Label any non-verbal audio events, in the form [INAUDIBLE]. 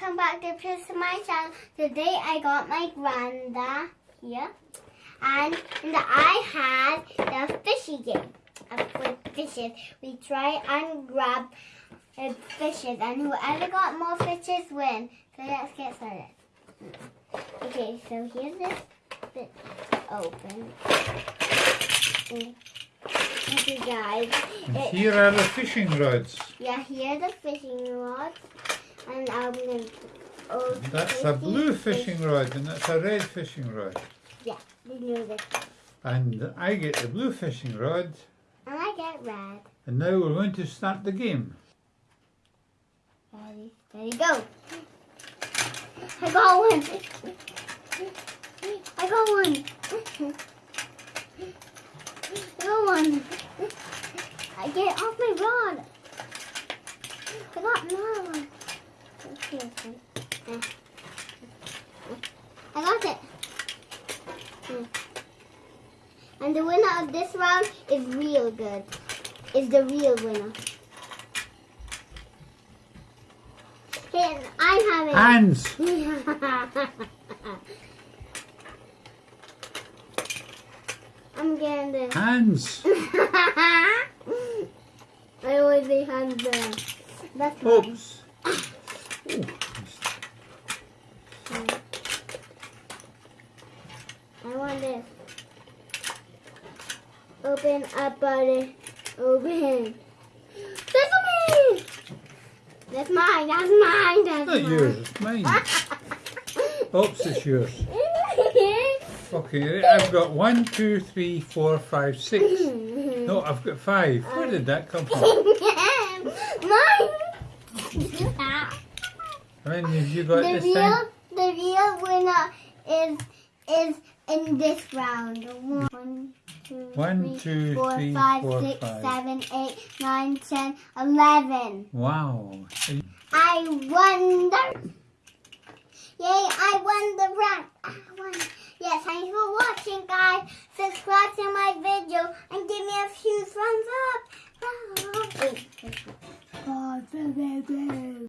welcome back to Chris my channel. Today I got my granda here and, and I had the fishy game of with fishes. We try and grab uh, fishes and whoever got more fishes win. So let's get started. Okay, so here's this bit open. Okay guys. It- here are the fishing rods. yeah, here's the fishing rod. And I'm going to oh, That's a blue fishing rod and that's a red fishing rod. Yeah, we knew this. And I get the blue fishing rod And I get red. and now we're going to start the game. Ready, ready, go. I got one. I got one. I got one. I get off my rod. I got another one. Okay, okay. Eh. I got it. Hmm. And the winner of this round is real good. Is the real winner. Okay, I have it. Hands! [LAUGHS] I'm getting this. Hands! [LAUGHS] I always say hands there. That's. Oops! [LAUGHS] I want this. Open up, buddy. Open. Sesame! That's mine. That's mine. That's not mine. yours, it's mine. [LAUGHS] Oops, it's yours. Okay, I've got one, two, three, four, five, six. [LAUGHS] No, I've got five. Where did that come from? [LAUGHS] mine. How many have you got the real, time? the real winner is is in this round. One, two, One, three, two, four, three, five, four, six, five. seven, eight, nine, ten, eleven. Wow. I won the. Yay! I won the round. I won.